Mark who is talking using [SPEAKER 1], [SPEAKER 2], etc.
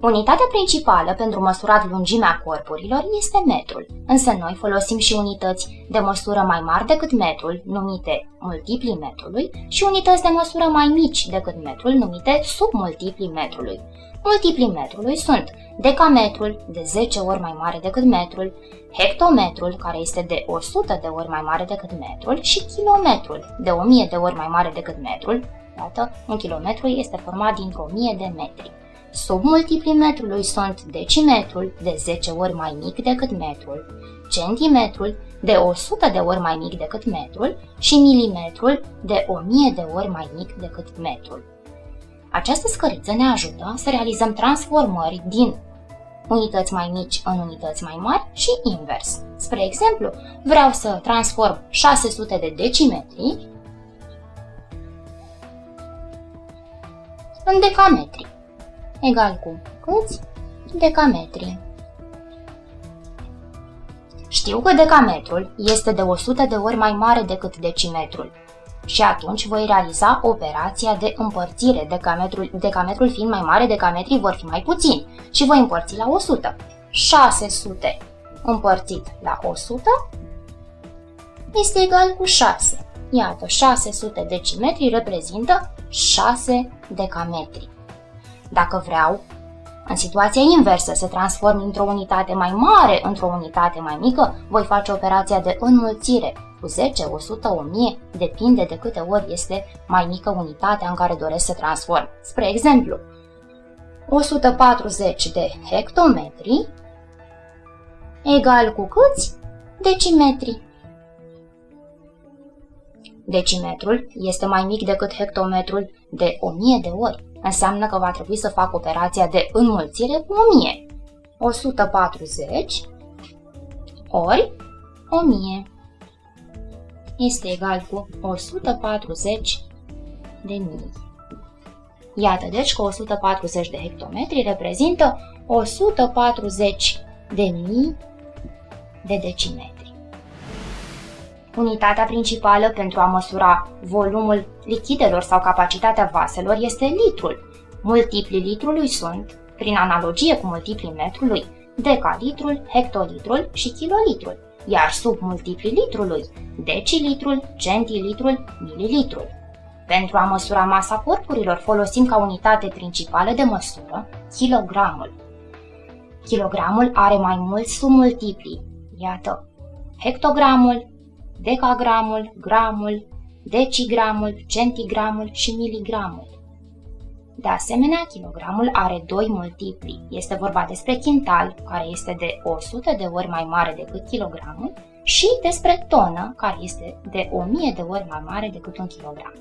[SPEAKER 1] Unitatea principală pentru măsurat lungimea corpurilor este metrul, însă noi folosim și unități de măsură mai mari decât metrul, numite multipli metrului, și unități de măsură mai mici decât metrul, numite submultipli metrului. Multiplii metrului sunt decametrul, de 10 ori mai mare decât metrul, hectometrul, care este de 100 de ori mai mare decât metrul, și kilometrul, de 1000 de ori mai mare decât metrul. Iată, un kilometru este format dintr-o mie de metri. Sub multiplimetrului sunt decimetrul, de 10 ori mai mic decât metrul, centimetrul, de 100 de ori mai mic decât metrul și milimetrul, de 1000 de ori mai mic decât metrul. Această scăriță ne ajută să realizăm transformări din unități mai mici în unități mai mari și invers. Spre exemplu, vreau să transform 600 de decimetri în decametri, egal cu câți? Decametri. Știu că decametrul este de 100 de ori mai mare decât decimetrul și atunci voi realiza operația de împărțire. Decametrul, decametrul fiind mai mare, decametrii vor fi mai puțini și voi împărți la 100. 600 împărțit la 100 este egal cu 6. Iată, 600 decimetri reprezintă 6 decametri. Dacă vreau, în situația inversă, să transform într-o unitate mai mare într-o unitate mai mică, voi face operația de înmulțire cu 10, 100, 1000, depinde de câte ori este mai mică unitatea în care doresc să transform. Spre exemplu, 140 de hectometri egal cu câți? Decimetri. Decimetrul este mai mic decât hectometrul de 1000 de ori. Înseamnă că va trebui să fac operația de înmulțire cu 1000. 140 ori 1000 este egal cu 140 de mii. Iată deci că 140 de hectometri reprezintă 140 de mii de decimetri. Unitatea principală pentru a măsura volumul lichidelor sau capacitatea vaselor este litrul. Multiplii litrului sunt, prin analogie cu multiplii metrului, decalitrul, hectolitrul și kilolitrul iar sub multiplii litrului, decilitrul, centilitrul, mililitrul. Pentru a măsura masa corpurilor folosim ca unitate principală de măsură kilogramul. Kilogramul are mai mulți submultipli. Iată, hectogramul, decagramul, gramul, decigramul, centigramul și miligramul. De asemenea, kilogramul are doi multipli. Este vorba despre quintal, care este de 100 de ori mai mare decât kilogramul, și despre tonă, care este de 1000 de ori mai mare decât un kilogram.